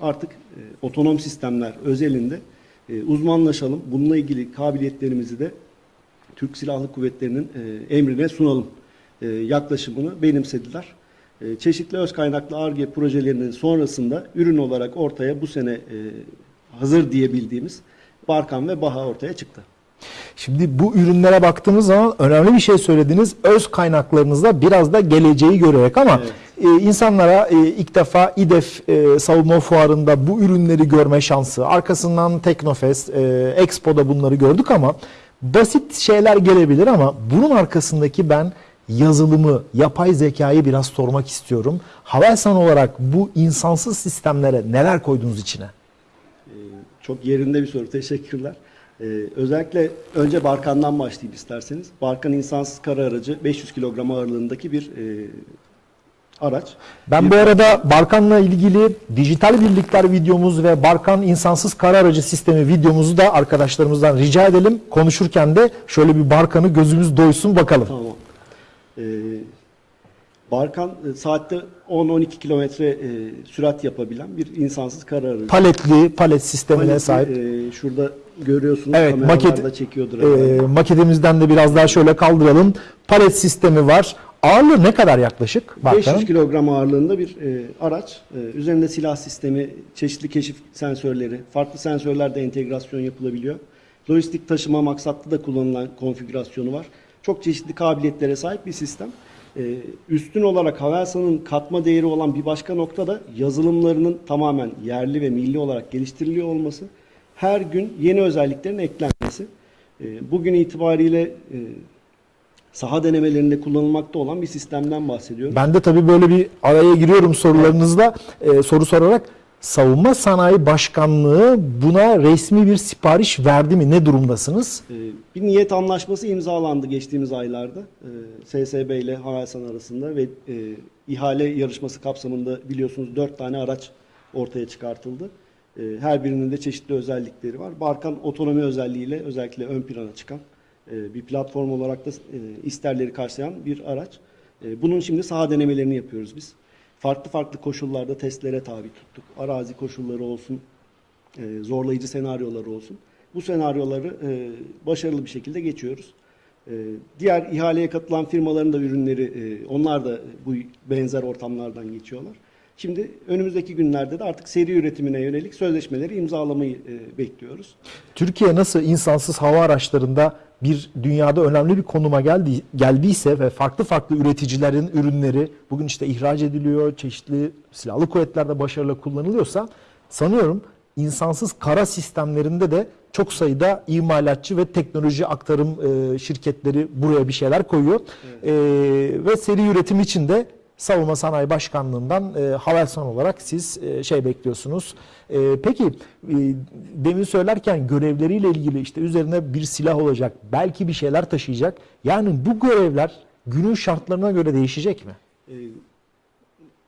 artık e, otonom sistemler özelinde e, uzmanlaşalım. Bununla ilgili kabiliyetlerimizi de Türk Silahlı Kuvvetleri'nin e, emrine sunalım e, yaklaşımını benimsediler. E, çeşitli öz kaynaklı ARGE projelerinin sonrasında ürün olarak ortaya bu sene e, hazır diyebildiğimiz Barkan ve Baha ortaya çıktı. Şimdi bu ürünlere baktığımız zaman önemli bir şey söylediniz. Öz kaynaklarınızda biraz da geleceği görerek ama e, insanlara ilk defa İDEF e, savunma fuarında bu ürünleri görme şansı, arkasından Teknofest, e, Expo'da bunları gördük ama basit şeyler gelebilir ama bunun arkasındaki ben yazılımı, yapay zekayı biraz sormak istiyorum. Havelsan olarak bu insansız sistemlere neler koydunuz içine? Ee, Çok yerinde bir soru. Teşekkürler. Ee, özellikle önce Barkan'dan başlayayım isterseniz. Barkan insansız kara aracı 500 kilogram ağırlığındaki bir e, araç. Ben Bir- bu arada Barkan'la ilgili dijital birlikler videomuz ve Barkan insansız kara aracı sistemi videomuzu da arkadaşlarımızdan rica edelim. Konuşurken de şöyle bir Barkan'ı gözümüz doysun bakalım. Tamam. Ee, Barkan e, saatte 10-12 kilometre e, sürat yapabilen bir insansız kara aracı. Paletli, palet sistemine Paleti, sahip. e, şurada görüyorsunuz. Evet, maket, çekiyordur. e, maketimizden de biraz daha şöyle kaldıralım. Palet sistemi var. Ağırlığı ne kadar yaklaşık 500 Barkan'ın? kilogram ağırlığında bir e, araç. E, üzerinde silah sistemi, çeşitli keşif sensörleri, farklı sensörlerde entegrasyon yapılabiliyor. Lojistik taşıma maksatlı da kullanılan konfigürasyonu var. Çok çeşitli kabiliyetlere sahip bir sistem. E, üstün olarak Havelsan'ın katma değeri olan bir başka nokta da yazılımlarının tamamen yerli ve milli olarak geliştiriliyor olması. Her gün yeni özelliklerin eklenmesi. E, bugün itibariyle e, saha denemelerinde kullanılmakta olan bir sistemden bahsediyorum. Ben de tabii böyle bir araya giriyorum sorularınızla e, soru sorarak. Savunma Sanayi Başkanlığı buna resmi bir sipariş verdi mi? Ne durumdasınız? Ee, Bir niyet anlaşması imzalandı geçtiğimiz aylarda. Ee, SSB ile Havelsan arasında ve e, ihale yarışması kapsamında biliyorsunuz dört tane araç ortaya çıkartıldı. Her birinin de çeşitli özellikleri var. Barkan otonomi özelliğiyle özellikle ön plana çıkan e, bir platform olarak da e, isterleri karşılayan bir araç. E, Bunun şimdi saha denemelerini yapıyoruz biz. Farklı farklı koşullarda testlere tabi tuttuk. Arazi koşulları olsun, e, zorlayıcı senaryoları olsun. Bu senaryoları e, başarılı bir şekilde geçiyoruz. E, diğer ihaleye katılan firmaların da ürünleri, e, onlar da bu benzer ortamlardan geçiyorlar. Şimdi önümüzdeki günlerde de artık seri üretimine yönelik sözleşmeleri imzalamayı e, bekliyoruz. Türkiye nasıl insansız hava araçlarında bir dünyada önemli bir konuma geldi, geldiyse ve farklı farklı üreticilerin ürünleri bugün işte ihraç ediliyor, çeşitli silahlı kuvvetlerde başarıyla kullanılıyorsa sanıyorum insansız kara sistemlerinde de çok sayıda imalatçı ve teknoloji aktarım e, şirketleri buraya bir şeyler koyuyor. E, ve seri üretim için de Savunma Sanayi Başkanlığı'ndan e, Havelsan olarak siz e, şey bekliyorsunuz. E, peki e, demin söylerken görevleriyle ilgili işte üzerine bir silah olacak, belki bir şeyler taşıyacak. Yani bu görevler günün şartlarına göre değişecek mi? E,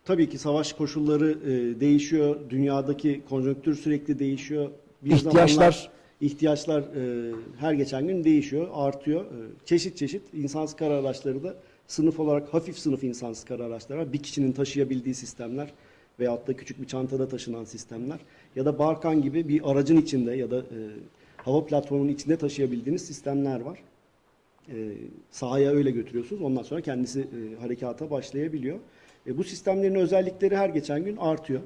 tabii ki savaş koşulları e, değişiyor. Dünyadaki konjonktür sürekli değişiyor. Bir İhtiyaçlar- zamanlar ihtiyaçlar e, her geçen gün değişiyor, artıyor. E, çeşit çeşit insansız kara araçları da sınıf olarak hafif sınıf insansız kara araçları var. Bir kişinin taşıyabildiği sistemler veyahut da küçük bir çantada taşınan sistemler ya da Barkan gibi bir aracın içinde ya da e, hava platformunun içinde taşıyabildiğiniz sistemler var. E, sahaya öyle götürüyorsunuz. Ondan sonra kendisi e, harekata başlayabiliyor. E, bu sistemlerin özellikleri her geçen gün artıyor.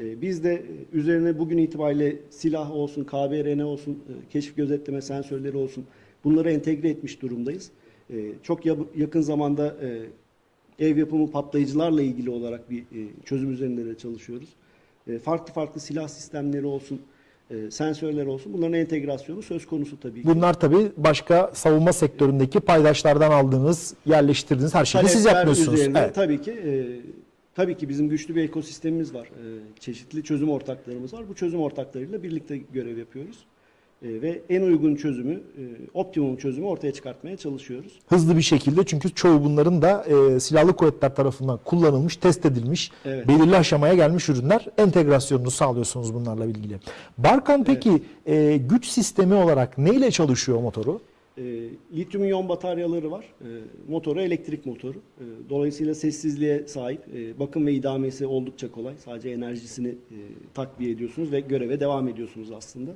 E, biz de e, üzerine bugün itibariyle silah olsun, KBRN olsun, e, keşif gözetleme sensörleri olsun bunları entegre etmiş durumdayız. E, çok ya- yakın zamanda e, ev yapımı patlayıcılarla ilgili olarak bir e, çözüm üzerinde de çalışıyoruz. E, farklı farklı silah sistemleri olsun, e, sensörler olsun bunların entegrasyonu söz konusu tabii ki. Bunlar tabii başka savunma sektöründeki paydaşlardan aldığınız, yerleştirdiğiniz her şeyi siz yapmıyorsunuz. Evet. Tabii ki e, tabii ki bizim güçlü bir ekosistemimiz var. E, çeşitli çözüm ortaklarımız var. Bu çözüm ortaklarıyla birlikte görev yapıyoruz. E, ve en uygun çözümü, e, optimum çözümü ortaya çıkartmaya çalışıyoruz. Hızlı bir şekilde çünkü çoğu bunların da e, silahlı kuvvetler tarafından kullanılmış, test edilmiş, Evet. belirli aşamaya gelmiş ürünler. Entegrasyonunu sağlıyorsunuz bunlarla ilgili. Barkan peki e, güç sistemi olarak neyle çalışıyor motoru? E, lityum iyon bataryaları var. E, motoru elektrik motoru. E, dolayısıyla sessizliğe sahip. E, bakım ve idamesi oldukça kolay. Sadece enerjisini e, takviye ediyorsunuz ve göreve devam ediyorsunuz aslında.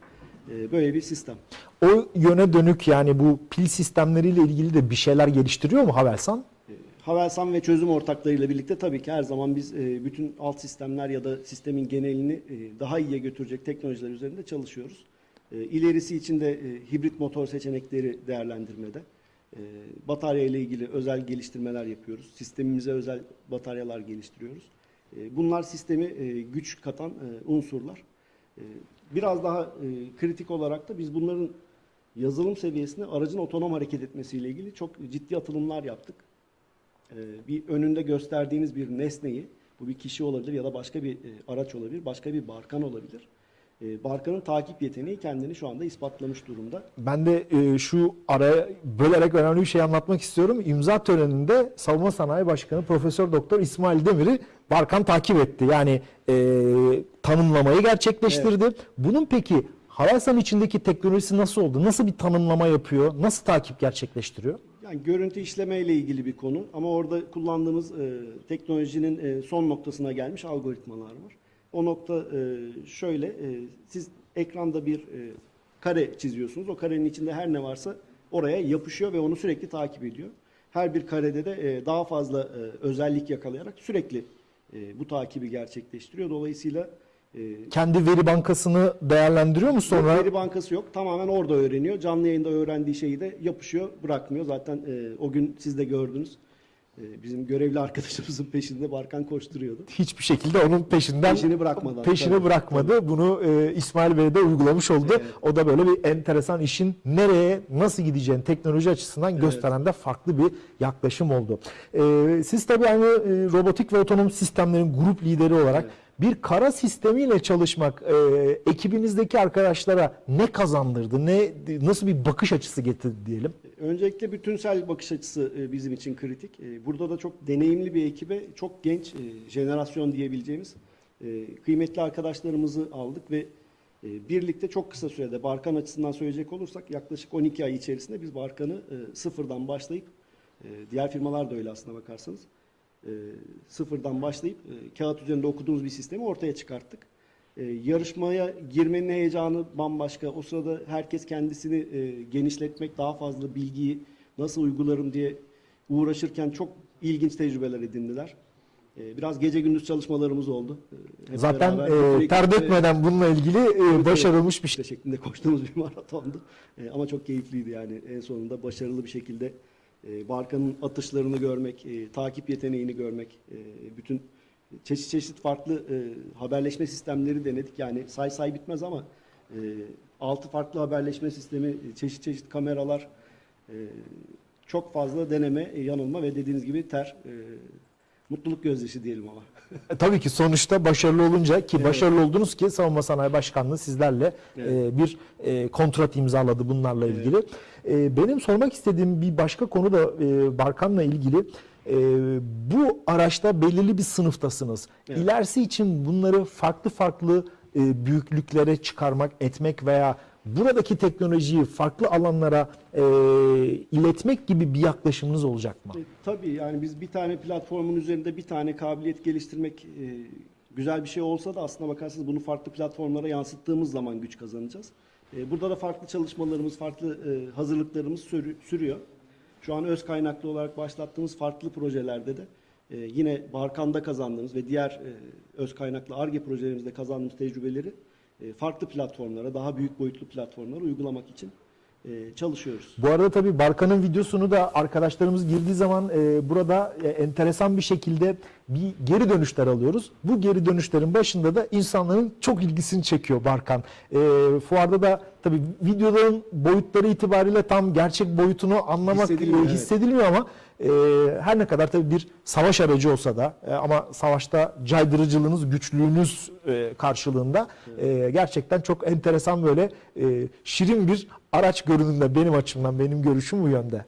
E, böyle bir sistem. O yöne dönük yani bu pil sistemleriyle ilgili de bir şeyler geliştiriyor mu Havelsan? E, Havelsan ve çözüm ortaklarıyla birlikte tabii ki her zaman biz e, bütün alt sistemler ya da sistemin genelini daha iyiye götürecek teknolojiler üzerinde çalışıyoruz. İlerisi için de hibrit motor seçenekleri değerlendirmede. Batarya ile ilgili özel geliştirmeler yapıyoruz. Sistemimize özel bataryalar geliştiriyoruz. Bunlar sistemi güç katan unsurlar. E, Biraz daha e, kritik olarak da biz bunların yazılım seviyesinde aracın otonom hareket etmesiyle ilgili çok ciddi atılımlar yaptık. Ee, bir önünde gösterdiğiniz bir nesneyi, bu bir kişi olabilir ya da başka bir e, araç olabilir, başka bir barkan olabilir. Ee, Barkanın takip yeteneği kendini şu anda ispatlamış durumda. Ben de e, şu araya bölerek önemli bir şey anlatmak istiyorum. İmza töreninde Savunma Sanayi Başkanı Profesör Doktor İsmail Demir'i Barkan takip etti. Yani e, tanımlamayı gerçekleştirdi. Bunun peki Havelsan içindeki teknolojisi nasıl oldu? Nasıl bir tanımlama yapıyor? Nasıl takip gerçekleştiriyor? Yani görüntü işleme ile ilgili bir konu ama orada kullandığımız e, teknolojinin e, son noktasına gelmiş algoritmalar var. O nokta e, şöyle, e, siz ekranda bir e, kare çiziyorsunuz. O karenin içinde her ne varsa oraya yapışıyor ve onu sürekli takip ediyor. Her bir karede de e, daha fazla e, özellik yakalayarak sürekli e, bu takibi gerçekleştiriyor. Dolayısıyla e, Kendi veri bankasını değerlendiriyor mu sonra? Veri bankası yok. Tamamen orada öğreniyor. Canlı yayında öğrendiği şeyi de yapışıyor, bırakmıyor. Zaten e, o gün siz de gördünüz. E, bizim görevli arkadaşımızın peşinde Barkan koşturuyordu. hiçbir şekilde onun peşinden Peşini bırakmadı. peşini Tabii, bırakmadı. Bunu e, İsmail Bey de uygulamış oldu. Evet. O da böyle bir enteresan işin nereye nasıl gideceğini teknoloji açısından gösteren de farklı bir yaklaşım oldu. E, siz tabii aynı e, robotik ve otonom sistemlerin grup lideri olarak bir kara sistemiyle çalışmak e, ekibinizdeki arkadaşlara ne kazandırdı? Ne nasıl bir bakış açısı getirdi diyelim? Öncelikle bütünsel bakış açısı e, bizim için kritik. E, Burada da çok deneyimli bir ekibe, çok genç e, jenerasyon diyebileceğimiz kıymetli arkadaşlarımızı aldık ve birlikte çok kısa sürede Barkan açısından söyleyecek olursak yaklaşık 12 ay içerisinde biz Barkan'ı sıfırdan başlayıp diğer firmalar da öyle aslına bakarsanız sıfırdan başlayıp kağıt üzerinde okuduğumuz bir sistemi ortaya çıkarttık. E, yarışmaya girmenin heyecanı bambaşka. O sırada herkes kendisini e, genişletmek, daha fazla bilgiyi nasıl uygularım diye uğraşırken çok ilginç tecrübeler edindiler. E, biraz gece gündüz çalışmalarımız oldu. E, hep Zaten beraber e, ter dökmeden bununla ilgili e, başarılmış bir şey. şeklinde koştuğumuz bir maratondu. E, ama çok keyifliydi yani en sonunda başarılı bir şekilde e, Barkan'ın atışlarını görmek, e, takip yeteneğini görmek, e, bütün çeşit çeşit farklı e, haberleşme sistemleri denedik. Yani say say bitmez ama e, altı farklı haberleşme sistemi, e, çeşit çeşit kameralar, e, çok fazla deneme, e, yanılma ve dediğiniz gibi ter, e, mutluluk gözyaşı diyelim ama. E, Tabii ki sonuçta başarılı olunca ki Evet. başarılı oldunuz ki Savunma Sanayi Başkanlığı sizlerle Evet. e, bir e, kontrat imzaladı bunlarla Evet. ilgili. E, benim sormak istediğim bir başka konu da e, Barkan'la ilgili. E, bu araçta belirli bir sınıftasınız. Evet. İlerisi için bunları farklı farklı e, büyüklüklere çıkarmak, etmek veya buradaki teknolojiyi farklı alanlara e, iletmek gibi bir yaklaşımınız olacak mı? E, tabii yani biz bir tane platformun üzerinde bir tane kabiliyet geliştirmek e, güzel bir şey olsa da aslına bakarsanız bunu farklı platformlara yansıttığımız zaman güç kazanacağız. E, burada da farklı çalışmalarımız, farklı e, hazırlıklarımız sürü- sürüyor. Şu an öz kaynaklı olarak başlattığımız farklı projelerde de e, yine Barkan'da kazandığımız ve diğer e, öz kaynaklı ARGE projelerimizde kazandığımız tecrübeleri e, farklı platformlara, daha büyük boyutlu platformlara uygulamak için e, çalışıyoruz. Bu arada tabii Barkan'ın videosunu da arkadaşlarımız girdiği zaman e, burada e, enteresan bir şekilde bir geri dönüşler alıyoruz. Bu geri dönüşlerin başında da insanların çok ilgisini çekiyor Barkan. E, fuarda da tabii videoların boyutları itibariyle tam gerçek boyutunu anlamak Hissediliyor, e, evet. hissedilmiyor ama e, her ne kadar tabii bir savaş aracı olsa da e, ama savaşta caydırıcılığınız, güçlüğünüz e, karşılığında e, gerçekten çok enteresan böyle e, şirin bir araç görünümde benim açımdan benim görüşüm bu yönde.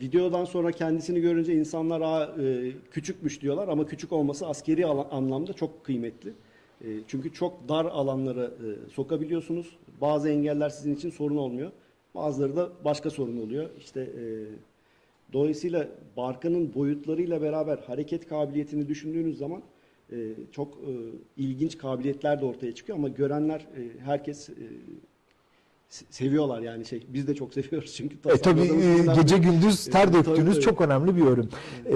Videodan sonra kendisini görünce insanlar Aa, e, küçükmüş diyorlar ama küçük olması askeri anlamda çok kıymetli. E, çünkü çok dar alanlara e, sokabiliyorsunuz. Bazı engeller sizin için sorun olmuyor. Bazıları da başka sorun oluyor. İşte e, dolayısıyla Barkan'ın boyutlarıyla beraber hareket kabiliyetini düşündüğünüz zaman e, çok e, ilginç kabiliyetler de ortaya çıkıyor ama görenler e, herkes e, seviyorlar yani şey biz de çok seviyoruz çünkü E, tabii e, gece gündüz ter döktüğünüz çok önemli bir ürün. E,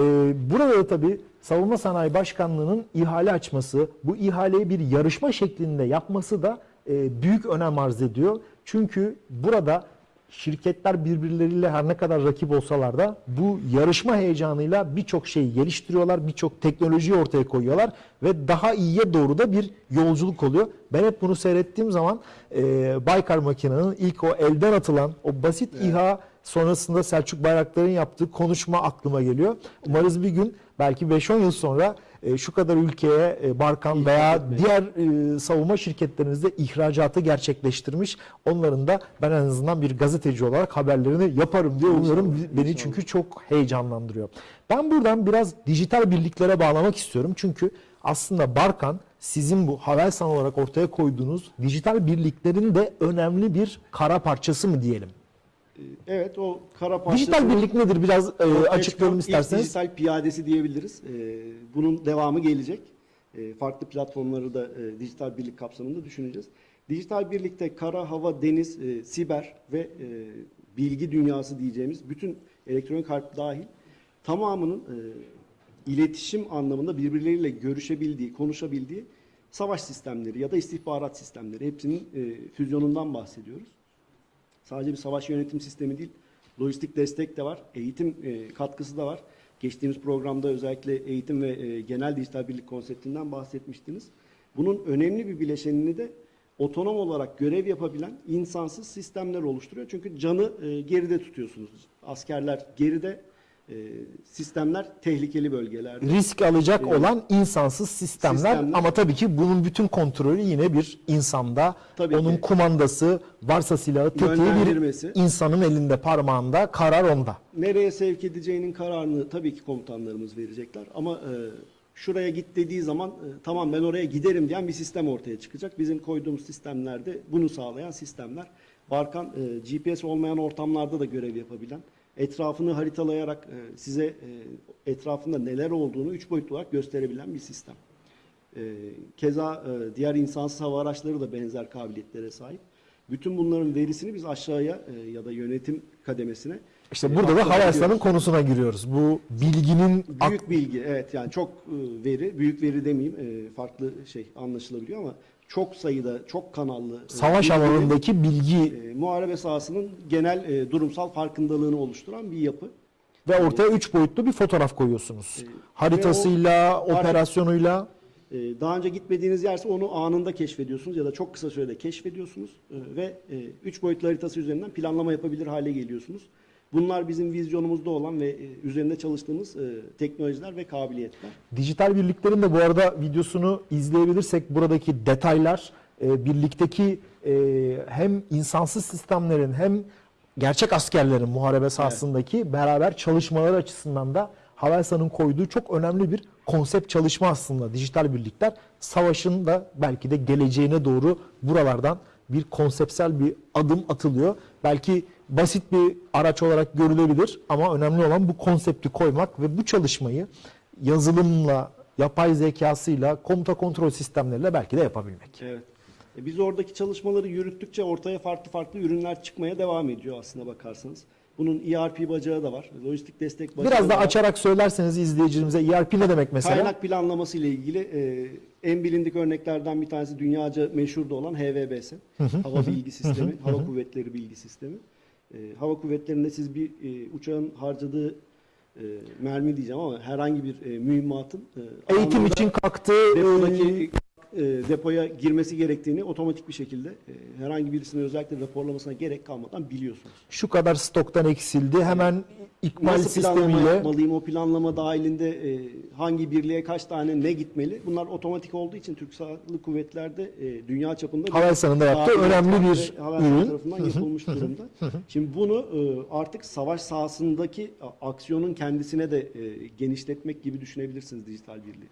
burada da tabii Savunma Sanayi Başkanlığı'nın ihale açması, bu ihaleyi bir yarışma şeklinde yapması da e, büyük önem arz ediyor. Çünkü burada şirketler birbirleriyle her ne kadar rakip olsalar da bu yarışma heyecanıyla birçok şeyi geliştiriyorlar, birçok teknolojiyi ortaya koyuyorlar ve daha iyiye doğru da bir yolculuk oluyor. Ben hep bunu seyrettiğim zaman e, Baykar makinenin ilk o elden atılan o basit İHA sonrasında Selçuk Bayraktar'ın yaptığı konuşma aklıma geliyor. Umarız bir gün belki 5-10 yıl sonra e, şu kadar ülkeye e, Barkan İhraç veya etmek. diğer e, savunma şirketlerimizde ihracatı gerçekleştirmiş. Onların da ben en azından bir gazeteci olarak haberlerini yaparım diye umuyorum. İnşallah, Beni inşallah. çünkü çok heyecanlandırıyor. Ben buradan biraz dijital birliklere bağlamak istiyorum. Çünkü aslında Barkan sizin bu Havelsan olarak ortaya koyduğunuz dijital birliklerin de önemli bir kara parçası mı diyelim? Evet o kara parçası. Dijital birlik nedir? Biraz e, açıklayalım isterseniz. dijital piyadesi diyebiliriz. Ee, bunun devamı gelecek. Ee, farklı platformları da e, dijital birlik kapsamında düşüneceğiz. Dijital birlikte kara, hava, deniz, e, siber ve e, bilgi dünyası diyeceğimiz bütün elektronik harp dahil tamamının e, iletişim anlamında birbirleriyle görüşebildiği, konuşabildiği savaş sistemleri ya da istihbarat sistemleri hepsinin e, füzyonundan bahsediyoruz. Sadece bir savaş yönetim sistemi değil, lojistik destek de var, eğitim e, katkısı da var. Geçtiğimiz programda özellikle eğitim ve e, genel dijital birlik konseptinden bahsetmiştiniz. Bunun önemli bir bileşenini de otonom olarak görev yapabilen insansız sistemler oluşturuyor. Çünkü canı e, geride tutuyorsunuz. Askerler geride, e, sistemler tehlikeli bölgelerde. risk alacak Evet. olan insansız sistemler, Sistemler. ama tabii ki bunun bütün kontrolü yine bir insanda. Tabii Onun ki. kumandası, varsa silahı, tetiği bir insanın elinde, parmağında, karar onda. Nereye sevk edeceğinin kararını tabii ki komutanlarımız verecekler ama e, şuraya git dediği zaman e, tamam ben oraya giderim diyen bir sistem ortaya çıkacak. Bizim koyduğumuz sistemlerde bunu sağlayan sistemler. Barkan e, GPS olmayan ortamlarda da görev yapabilen, etrafını haritalayarak e, size e, etrafında neler olduğunu üç boyutlu olarak gösterebilen bir sistem. E, keza e, diğer insansız hava araçları da benzer kabiliyetlere sahip. Bütün bunların verisini biz aşağıya e, ya da yönetim kademesine İşte e, burada da aktarabiliyoruz. Havelsan'ın konusuna giriyoruz. Bu bilginin Büyük bilgi evet yani çok e, veri, büyük veri demeyeyim e, farklı şey anlaşılabiliyor ama çok sayıda, çok kanallı e, savaş bilgilerin, alanındaki bilgi e, muharebe sahasının genel e, durumsal farkındalığını oluşturan bir yapı. ve ortaya üç boyutlu bir fotoğraf koyuyorsunuz. E, Haritasıyla, o- operasyonuyla. E, daha önce gitmediğiniz yerse onu anında keşfediyorsunuz ya da çok kısa sürede keşfediyorsunuz e, ve e, üç boyutlu haritası üzerinden planlama yapabilir hale geliyorsunuz. Bunlar bizim vizyonumuzda olan ve e, üzerinde çalıştığımız e, teknolojiler ve kabiliyetler. Dijital birliklerin de bu arada videosunu izleyebilirsek buradaki detaylar e, birlikteki hem insansız sistemlerin hem gerçek askerlerin muharebe sahasındaki beraber çalışmaları açısından da Havelsan'ın koyduğu çok önemli bir konsept çalışma aslında dijital birlikler. Savaşın da belki de geleceğine doğru buralardan bir konseptsel bir adım atılıyor. Belki basit bir araç olarak görülebilir ama önemli olan bu konsepti koymak ve bu çalışmayı yazılımla, yapay zekasıyla, komuta kontrol sistemleriyle belki de yapabilmek. Evet. E, Biz oradaki çalışmaları yürüttükçe ortaya farklı farklı ürünler çıkmaya devam ediyor aslına bakarsanız. Bunun ERP bacağı da var. Lojistik destek bacağı Biraz da da açarak söylerseniz izleyicilerimize ERP ne demek mesela? Kaynak planlaması ile ilgili e, en bilindik örneklerden bir tanesi dünyaca meşhur da olan HVBS. Hava Bilgi Sistemi, Hava Kuvvetleri Bilgi Sistemi. E, hava kuvvetlerinde siz bir e, uçağın harcadığı e, mermi diyeceğim ama herhangi bir e, mühimmatın e, Eğitim için kalktığı depodaki e, depoya girmesi gerektiğini otomatik bir şekilde e, herhangi birisinin özellikle raporlamasına gerek kalmadan biliyorsunuz. şu kadar stoktan eksildi. Hemen ikmal Nasıl sistemiyle yapmalıyım? O planlama dahilinde e, hangi birliğe kaç tane ne gitmeli? Bunlar otomatik olduğu için Türk Silahlı Kuvvetler'de e, dünya çapında bir Havelsan'ın da yaptığı önemli bir ürün. tarafından yapılmış durumda. Şimdi bunu e, artık savaş sahasındaki aksiyonun kendisine de e, genişletmek gibi düşünebilirsiniz dijital birliği.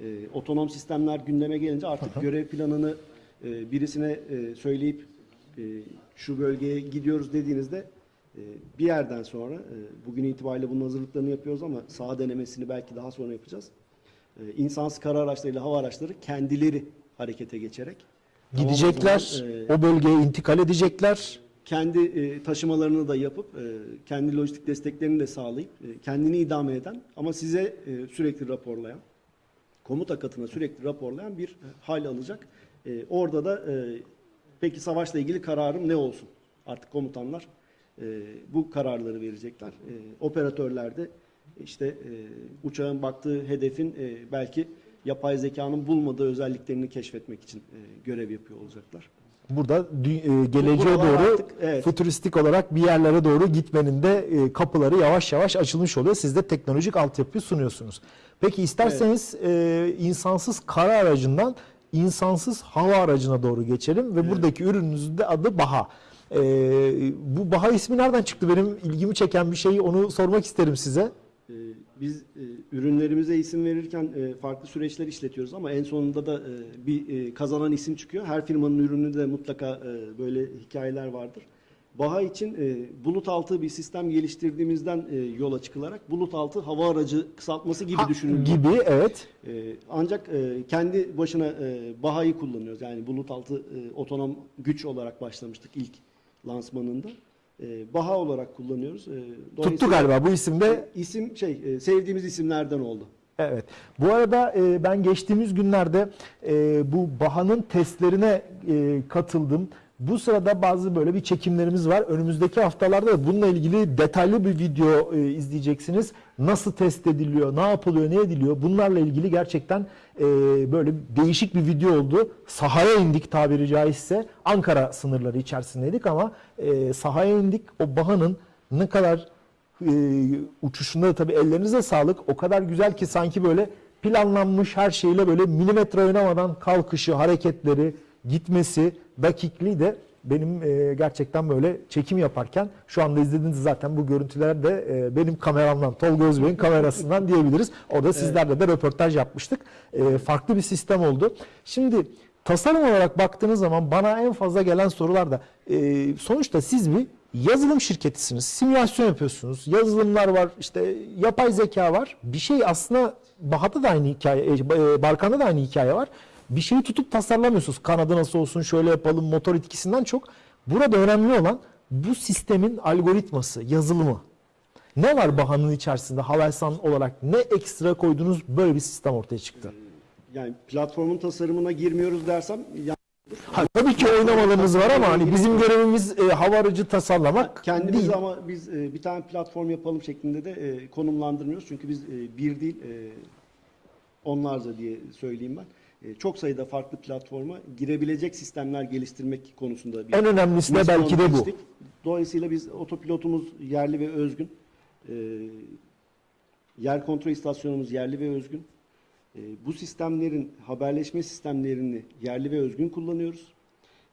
E, otonom sistemler gündeme gelince artık görev planını e, birisine e, söyleyip e, şu bölgeye gidiyoruz dediğinizde bir yerden sonra e, bugün itibariyle bunun hazırlıklarını yapıyoruz ama saha denemesini belki daha sonra yapacağız. E, insansız kara araçlarıyla hava araçları kendileri harekete geçerek Gidecekler, zaman, e, o bölgeye intikal edecekler. kendi e, taşımalarını da yapıp e, kendi lojistik desteklerini de sağlayıp e, kendini idame eden ama size e, sürekli raporlayan komuta katına sürekli raporlayan bir hal alacak. E, orada da e, peki savaşla ilgili kararım ne olsun? Artık komutanlar e, bu kararları verecekler. E, operatörler de işte e, uçağın baktığı hedefin e, belki yapay zekanın bulmadığı özelliklerini keşfetmek için e, görev yapıyor olacaklar. Burada e, geleceğe Buralar doğru artık, evet. fütüristik olarak bir yerlere doğru gitmenin de e, kapıları yavaş yavaş açılmış oluyor. Siz de teknolojik altyapıyı sunuyorsunuz. Peki isterseniz e, insansız kara aracından insansız hava aracına doğru geçelim ve buradaki ürününüzün de adı Baha. E, bu Baha ismi nereden çıktı? Benim ilgimi çeken bir şey onu sormak isterim size. Ee, Biz e, ürünlerimize isim verirken e, farklı süreçler işletiyoruz ama en sonunda da e, bir e, kazanan isim çıkıyor. Her firmanın ürünü de mutlaka e, böyle hikayeler vardır. Baha için e, bulut altı bir sistem geliştirdiğimizden e, yola çıkılarak bulut altı hava aracı kısaltması gibi Ha, düşünülüyor. Gibi evet. E, ancak e, kendi başına e, Baha'yı kullanıyoruz. Yani bulut altı e, otonom güç olarak başlamıştık ilk lansmanında. E, Baha olarak kullanıyoruz. E, Tuttu galiba bu isimde İsim şey e, sevdiğimiz isimlerden oldu. Evet. Bu arada e, ben geçtiğimiz günlerde e, bu Baha'nın testlerine e, katıldım. Bu sırada bazı böyle bir çekimlerimiz var. Önümüzdeki haftalarda da bununla ilgili detaylı bir video e, izleyeceksiniz. Nasıl test ediliyor, ne yapılıyor, ne ediliyor? Bunlarla ilgili gerçekten e, böyle değişik bir video oldu. Sahaya indik tabiri caizse. Ankara sınırları içerisindeydik ama e, sahaya indik. O Baha'nın ne kadar e, uçuşunda da tabii ellerinize sağlık. O kadar güzel ki sanki böyle planlanmış her şeyle böyle milimetre oynamadan kalkışı, hareketleri, gitmesi, dakikliği de benim e, gerçekten böyle çekim yaparken şu anda izlediğiniz zaten bu görüntüler de e, benim kameramdan, Tolga Özbey'in kamerasından diyebiliriz. Orada sizlerle de röportaj yapmıştık. E, farklı bir sistem oldu. Şimdi tasarım olarak baktığınız zaman bana en fazla gelen sorular da e, sonuçta siz bir yazılım şirketisiniz. Simülasyon yapıyorsunuz. Yazılımlar var. işte yapay zeka var. Bir şey aslında Bahat'ta da aynı hikaye, e, Barkan'da da aynı hikaye var. Bir şeyi tutup tasarlamıyorsunuz. Kanadı nasıl olsun, şöyle yapalım, motor etkisinden çok. Burada önemli olan bu sistemin algoritması, yazılımı. Ne var Baha'nın içerisinde Havelsan olarak ne ekstra koydunuz böyle bir sistem ortaya çıktı? Yani platformun tasarımına girmiyoruz dersem Ha, tabii ki oynamalarımız var ama hani bizim görevimiz e, hava aracı tasarlamak kendimiz değil. ama biz e, bir tane platform yapalım şeklinde de e, konumlandırmıyoruz. Çünkü biz e, bir değil e, onlarca diye söyleyeyim ben. E, çok sayıda farklı platforma girebilecek sistemler geliştirmek konusunda bir En önemlisi de belki de bu. Dolayısıyla biz otopilotumuz yerli ve özgün. E, yer kontrol istasyonumuz yerli ve özgün. E, bu sistemlerin haberleşme sistemlerini yerli ve özgün kullanıyoruz.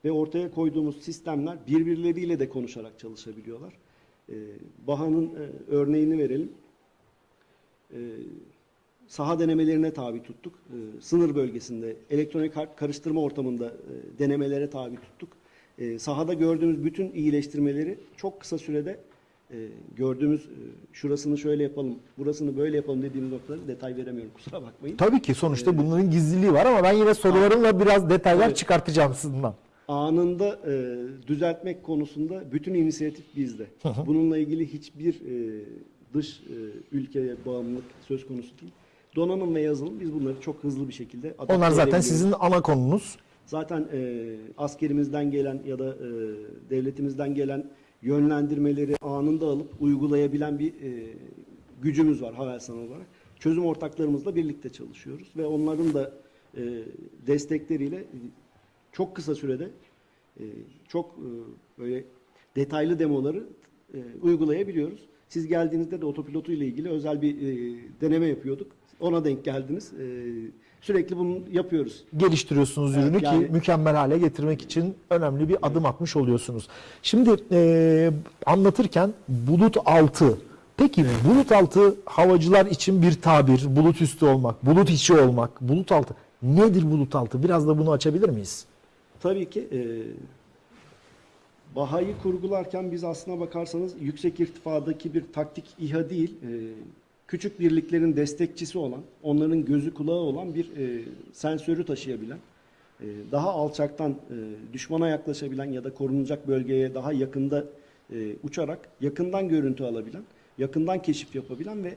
Ve ortaya koyduğumuz sistemler birbirleriyle de konuşarak çalışabiliyorlar. E, Baha'nın e, örneğini verelim. E, saha denemelerine tabi tuttuk. E, sınır bölgesinde elektronik harp karıştırma ortamında e, denemelere tabi tuttuk. E, sahada gördüğümüz bütün iyileştirmeleri çok kısa sürede e, gördüğümüz e, şurasını şöyle yapalım, burasını böyle yapalım dediğimiz noktaları detay veremiyorum kusura bakmayın. Tabii ki sonuçta bunların gizliliği var ama ben yine sorularımla biraz detaylar Tabii. çıkartacağım sizden. anında e, düzeltmek konusunda bütün inisiyatif bizde. Bununla ilgili hiçbir e, dış e, ülkeye bağımlılık söz konusu değil. Donanım ve yazılım biz bunları çok hızlı bir şekilde adapte Onlar zaten sizin ana konunuz. Zaten e, askerimizden gelen ya da e, devletimizden gelen yönlendirmeleri anında alıp uygulayabilen bir e, gücümüz var Havelsan olarak. Çözüm ortaklarımızla birlikte çalışıyoruz ve onların da e, destekleriyle e, çok kısa sürede e, çok e, böyle detaylı demoları e, uygulayabiliyoruz. Siz geldiğinizde de otopilotu ile ilgili özel bir e, deneme yapıyorduk. Ona denk geldiniz. E, sürekli bunu yapıyoruz. geliştiriyorsunuz Evet, ürünü yani- ki mükemmel hale getirmek için önemli bir adım atmış oluyorsunuz. Şimdi e, anlatırken bulut altı. Peki bulut altı havacılar için bir tabir, bulut üstü olmak, bulut içi olmak, bulut altı. Nedir bulut altı? Biraz da bunu açabilir miyiz? Tabii ki e, Baha'yı kurgularken biz aslına bakarsanız yüksek irtifadaki bir taktik İHA değil, e, küçük birliklerin destekçisi olan, onların gözü kulağı olan bir e, sensörü taşıyabilen, e, daha alçaktan e, düşmana yaklaşabilen ya da korunacak bölgeye daha yakında e, uçarak yakından görüntü alabilen, yakından keşif yapabilen ve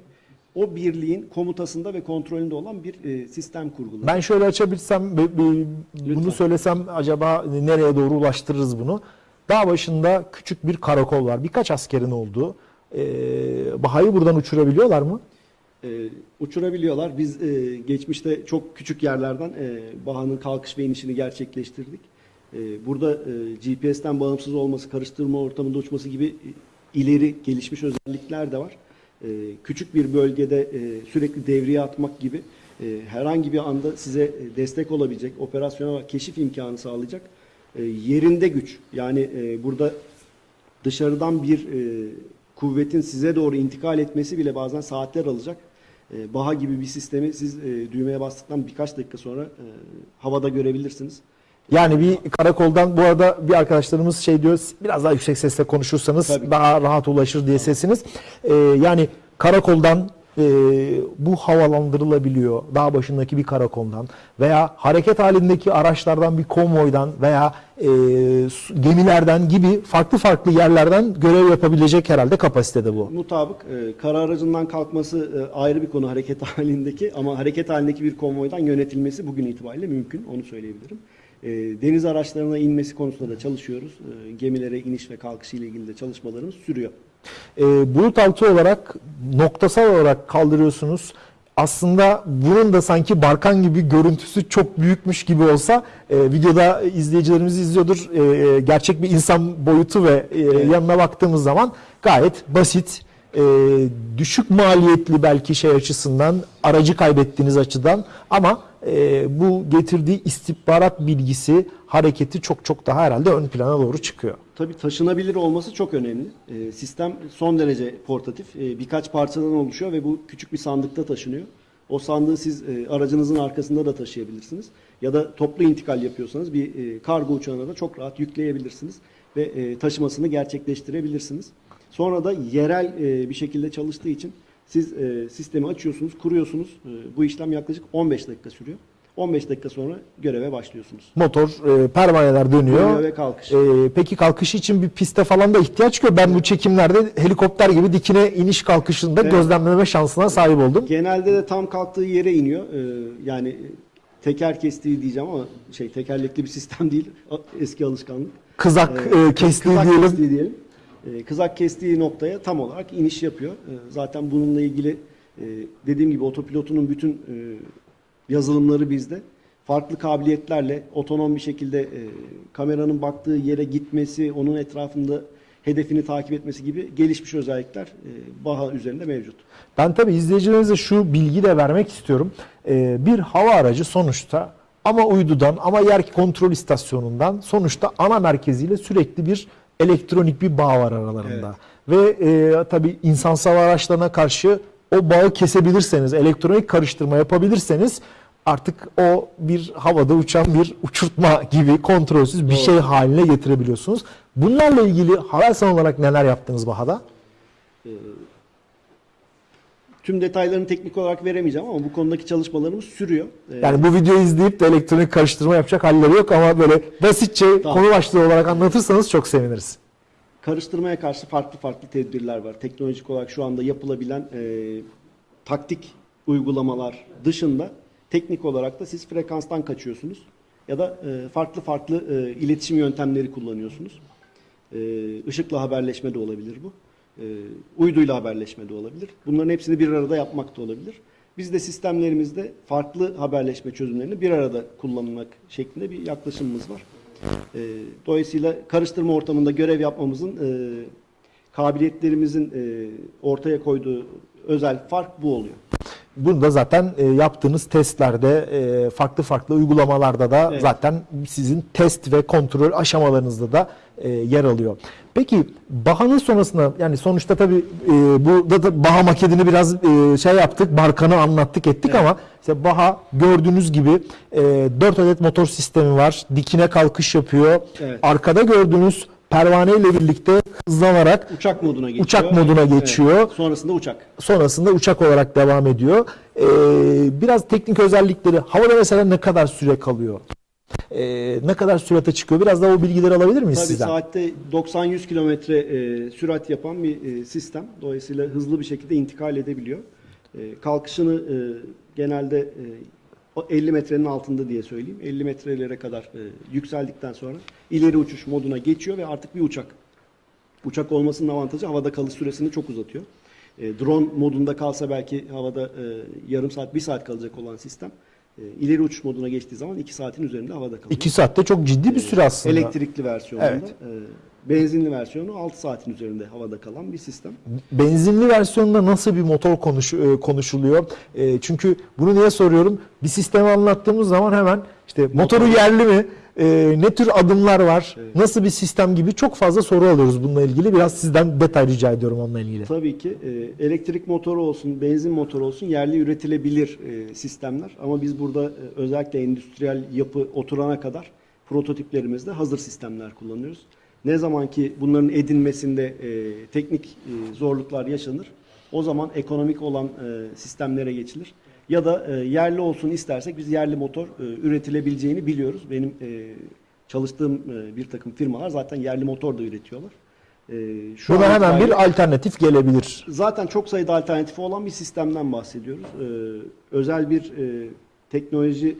o birliğin komutasında ve kontrolünde olan bir e, sistem kurguladı. Ben şöyle açabilsem, bunu Lütfen. söylesem acaba nereye doğru ulaştırırız bunu? Dağ başında küçük bir karakol var. Birkaç askerin olduğu. Ee, Baha'yı buradan uçurabiliyorlar mı? e, uçurabiliyorlar. Biz e, geçmişte çok küçük yerlerden e, Baha'nın kalkış ve inişini gerçekleştirdik. E, burada e, GPS'ten bağımsız olması, karıştırma ortamında uçması gibi e, ileri gelişmiş özellikler de var. E, küçük bir bölgede e, sürekli devriye atmak gibi e, herhangi bir anda size e, destek olabilecek, operasyonel keşif imkanı sağlayacak e, yerinde güç. Yani e, burada dışarıdan bir e, kuvvetin size doğru intikal etmesi bile bazen saatler alacak. E, Baha gibi bir sistemi siz e, düğmeye bastıktan birkaç dakika sonra e, havada görebilirsiniz. Yani bir karakoldan bu arada bir arkadaşlarımız şey diyor biraz daha yüksek sesle konuşursanız Tabii. daha rahat ulaşır diye sesiniz. Ee, yani karakoldan e, bu havalandırılabiliyor. Dağ başındaki bir karakoldan veya hareket halindeki araçlardan bir konvoydan veya e, gemilerden gibi farklı farklı yerlerden görev yapabilecek herhalde kapasitede bu. Mutabık e, kara aracından kalkması e, ayrı bir konu hareket halindeki ama hareket halindeki bir konvoydan yönetilmesi bugün itibariyle mümkün. Onu söyleyebilirim. E, deniz araçlarına inmesi konusunda da çalışıyoruz. E, gemilere iniş ve kalkışı ile ilgili de çalışmalarımız sürüyor. E, bulut altı olarak noktasal olarak kaldırıyorsunuz. Aslında bunun da sanki Barkan gibi görüntüsü çok büyükmüş gibi olsa e, videoda izleyicilerimiz izliyordur. E, gerçek bir insan boyutu ve e, yanına baktığımız zaman gayet basit, e, düşük maliyetli belki şey açısından, aracı kaybettiğiniz açıdan ama e, bu getirdiği istihbarat bilgisi hareketi çok çok daha herhalde ön plana doğru çıkıyor. Tabii taşınabilir olması çok önemli. Ee, sistem son derece portatif. Ee, birkaç parçadan oluşuyor ve bu küçük bir sandıkta taşınıyor. O sandığı siz e, aracınızın arkasında da taşıyabilirsiniz. Ya da toplu intikal yapıyorsanız bir e, kargo uçağına da çok rahat yükleyebilirsiniz. Ve e, taşımasını gerçekleştirebilirsiniz. Sonra da yerel e, bir şekilde çalıştığı için siz e, sistemi açıyorsunuz, kuruyorsunuz. E, bu işlem yaklaşık 15 dakika sürüyor. 15 dakika sonra göreve başlıyorsunuz. Motor, e, pervaneler dönüyor. Dönüyor ve kalkış. Ee, peki kalkış için bir piste falan da ihtiyaç yok. Ben bu çekimlerde helikopter gibi dikine iniş kalkışında Evet. gözlemleme şansına sahip oldum. Genelde de tam kalktığı yere iniyor. Ee, yani teker kestiği diyeceğim ama şey tekerlekli bir sistem değil. Eski alışkanlık. Kızak Ee, e, kestiği kızak diyelim. kestiği diyelim. Ee, kızak kestiği noktaya tam olarak iniş yapıyor. Ee, zaten bununla ilgili e, dediğim gibi otopilotunun bütün e, yazılımları bizde. Farklı kabiliyetlerle otonom bir şekilde e, kameranın baktığı yere gitmesi, onun etrafında hedefini takip etmesi gibi gelişmiş özellikler e, Baha üzerinde mevcut. Ben tabii izleyicilerimize şu bilgi de vermek istiyorum. Ee, bir hava aracı sonuçta ama uydudan ama yer kontrol istasyonundan sonuçta ana merkeziyle sürekli bir elektronik bir bağ var aralarında. Ve e, tabii insansız hava araçlarına karşı o bağı kesebilirseniz, elektronik karıştırma yapabilirseniz artık o bir havada uçan bir uçurtma gibi kontrolsüz bir şey haline getirebiliyorsunuz. Bunlarla ilgili Havelsan olarak neler yaptınız Baha'da? Tüm detaylarını teknik olarak veremeyeceğim ama bu konudaki çalışmalarımız sürüyor. Ee, Yani bu videoyu izleyip de elektronik karıştırma yapacak halleri yok ama böyle basitçe Tamam. konu başlığı olarak anlatırsanız çok seviniriz. Karıştırmaya karşı farklı farklı tedbirler var. Teknolojik olarak şu anda yapılabilen e, taktik uygulamalar dışında teknik olarak da siz frekanstan kaçıyorsunuz ya da e, farklı farklı e, iletişim yöntemleri kullanıyorsunuz. E, ışıkla haberleşme de olabilir bu. E, uyduyla haberleşme de olabilir. Bunların hepsini bir arada yapmak da olabilir. Biz de sistemlerimizde farklı haberleşme çözümlerini bir arada kullanmak şeklinde bir yaklaşımımız var. E, dolayısıyla karıştırma ortamında görev yapmamızın e, kabiliyetlerimizin e, ortaya koyduğu özel fark bu oluyor. Bunu da zaten e, yaptığınız testlerde, e, farklı farklı uygulamalarda da Evet. zaten sizin test ve kontrol aşamalarınızda da e, yer alıyor. Peki Baha'nın sonrasında yani sonuçta tabii e, bu da, Baha maketini biraz e, şey yaptık, Barkan'ı anlattık ettik Evet. ama işte Baha gördüğünüz gibi e, 4 adet motor sistemi var. Dikine kalkış yapıyor. Evet. Arkada gördüğünüz pervane ile birlikte hızlanarak Uçak moduna geçiyor. Uçak moduna geçiyor. Evet, sonrasında uçak. sonrasında uçak olarak devam ediyor. Ee, biraz teknik özellikleri havada mesela ne kadar süre kalıyor? Ee, ne kadar sürate çıkıyor? Biraz da o bilgileri alabilir miyiz Tabii sizden? saatte 90-100 kilometre e, sürat yapan bir e, sistem. Dolayısıyla hızlı bir şekilde intikal edebiliyor. E, kalkışını e, genelde e, o 50 metrenin altında diye söyleyeyim. 50 metrelere kadar e, yükseldikten sonra ileri uçuş moduna geçiyor ve artık bir uçak. Uçak olmasının avantajı havada kalış süresini çok uzatıyor. E, drone modunda kalsa belki havada e, yarım saat, bir saat kalacak olan sistem e, ileri uçuş moduna geçtiği zaman 2 saatin üzerinde havada kalıyor. 2 saatte çok ciddi bir süre aslında. Elektrikli versiyonunda. Evet. e, benzinli versiyonu 6 saatin üzerinde havada kalan bir sistem. Benzinli versiyonunda nasıl bir motor konuş, e, konuşuluyor? E, çünkü bunu niye soruyorum? Bir sistemi anlattığımız zaman hemen işte motoru yerli mi? E, ne tür adımlar var? Nasıl bir sistem gibi çok fazla soru alıyoruz bununla ilgili. Biraz sizden detay rica ediyorum onunla ilgili. Tabii ki e, elektrik motoru olsun, benzin motoru olsun yerli üretilebilir e, sistemler. Ama biz burada e, özellikle endüstriyel yapı oturana kadar prototiplerimizde hazır sistemler kullanıyoruz. Ne zaman ki bunların edinmesinde e, teknik e, zorluklar yaşanır, o zaman ekonomik olan e, sistemlere geçilir. Ya da e, yerli olsun istersek biz yerli motor e, üretilebileceğini biliyoruz. Benim e, çalıştığım e, bir takım firmalar zaten yerli motor da üretiyorlar. E, şu an hemen itibariyle- bir alternatif gelebilir. Zaten çok sayıda alternatifi olan bir sistemden bahsediyoruz. Ee, özel bir e, teknoloji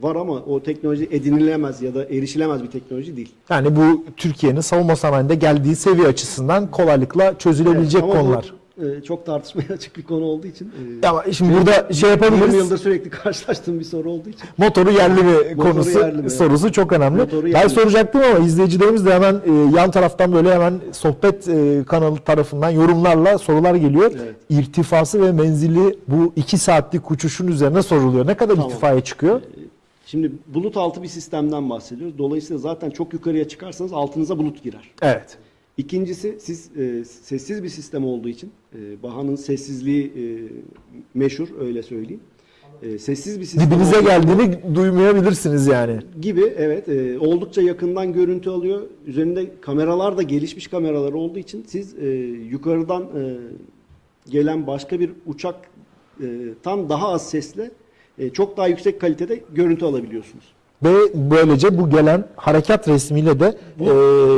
var ama o teknoloji edinilemez ya da erişilemez bir teknoloji değil. Yani bu Türkiye'nin savunma sanayinde geldiği seviye açısından kolaylıkla çözülebilecek Evet, ama bu, konular. E, çok tartışmaya açık bir konu olduğu için. e, Ama şimdi burada şey 20 yapabiliriz. yılda sürekli karşılaştığım bir soru olduğu için. Motoru yerli mi Motoru konusu yerli mi? sorusu çok önemli. Motoru ben yerli. soracaktım ama izleyicilerimiz de hemen e, yan taraftan böyle hemen sohbet e, kanalı tarafından yorumlarla sorular geliyor. Evet. İrtifası ve menzili bu iki saatlik uçuşun üzerine soruluyor. Ne kadar Tamam. irtifaya çıkıyor? Şimdi bulut altı bir sistemden bahsediyoruz. Dolayısıyla zaten çok yukarıya çıkarsanız altınıza bulut girer. Evet. İkincisi siz e, sessiz bir sistem olduğu için e, Baha'nın sessizliği e, meşhur öyle söyleyeyim. E, sessiz bir sistem Dibinize geldiğini duymayabilirsiniz yani. gibi evet e, oldukça yakından görüntü alıyor. Üzerinde kameralar da gelişmiş kameralar olduğu için siz e, yukarıdan e, gelen başka bir uçaktan daha az sesle e, çok daha yüksek kalitede görüntü alabiliyorsunuz. Ve böylece bu gelen harekat resmiyle de Bu, e,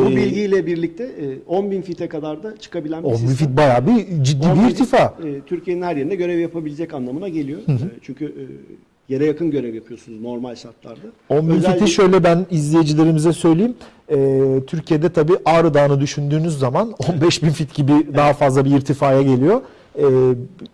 bu bilgiyle birlikte e, 10.000 fite kadar da çıkabilen bir 10 sistem. fit bayağı bir ciddi 10 bir bin, irtifa. e, Türkiye'nin her yerinde görev yapabilecek anlamına geliyor. E, çünkü e, yere yakın görev yapıyorsunuz normal şartlarda. 10 bin Özel fiti şöyle ben izleyicilerimize söyleyeyim. Ee, Türkiye'de tabii Ağrı Dağı'nı düşündüğünüz zaman 15 bin fit gibi daha fazla bir irtifaya geliyor. Ee,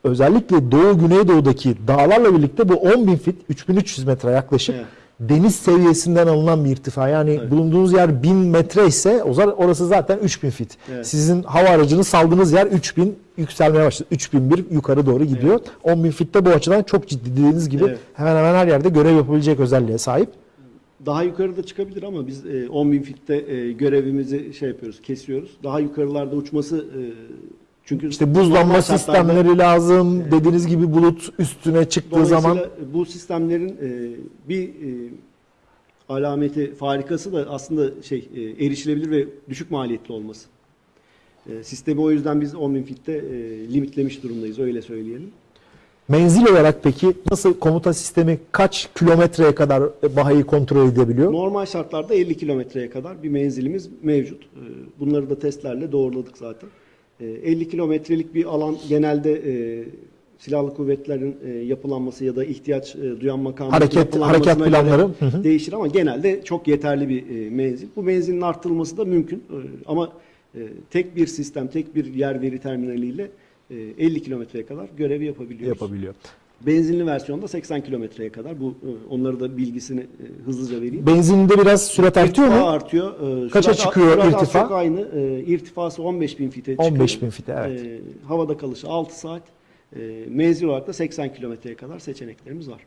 özellikle Doğu Güneydoğu'daki dağlarla birlikte bu 10 bin fit 3300 metre yaklaşık Evet. Deniz seviyesinden alınan bir irtifa. Yani Evet. bulunduğunuz yer 1000 metre ise orası zaten 3000 fit. Evet. Sizin hava aracını saldığınız yer 3000 yükselmeye başladı. 3001 yukarı doğru gidiyor. 10 bin fitte bu açıdan çok ciddi dediğiniz gibi Evet. hemen hemen her yerde görev yapabilecek özelliğe sahip. Daha yukarıda çıkabilir ama biz e, 10.000 fitte e, görevimizi şey yapıyoruz, kesiyoruz. Daha yukarılarda uçması e, çünkü İşte buzlanma sistemleri lazım. Dediğiniz gibi bulut üstüne çıktığı zaman bu sistemlerin e, bir e, alameti farikası da aslında şey e, erişilebilir ve düşük maliyetli olması. E, sistemi o yüzden biz 10.000 fitte e, limitlemiş durumdayız öyle söyleyelim. menzil olarak peki nasıl komuta sistemi kaç kilometreye kadar bahayı kontrol edebiliyor? Normal şartlarda 50 kilometreye kadar bir menzilimiz mevcut. E, Bunları da testlerle doğruladık zaten. E, 50 kilometrelik bir alan genelde e, silahlı kuvvetlerin e, yapılanması ya da ihtiyaç e, duyan makamın Hareket- hareket planları. Değişir ama genelde çok yeterli bir menzil. Bu menzilin arttırılması da mümkün ama tek bir sistem, tek bir yer veri terminaliyle e, 50 kilometreye kadar görevi yapabiliyoruz. Yapabiliyor. Benzinli versiyonda 80 kilometreye kadar. Bu e, onları da bilgisini e, hızlıca vereyim. Benzininde biraz sürat artıyor İrtifa mu? artıyor. Ee, Kaça sürat- çıkıyor sürat irtifa? Çok aynı. İrtifası 15 bin fite çıkıyor. 15.000 fite, evet. Havada kalışı 6 saat. Ee, menzil olarak da 80 kilometreye kadar seçeneklerimiz var.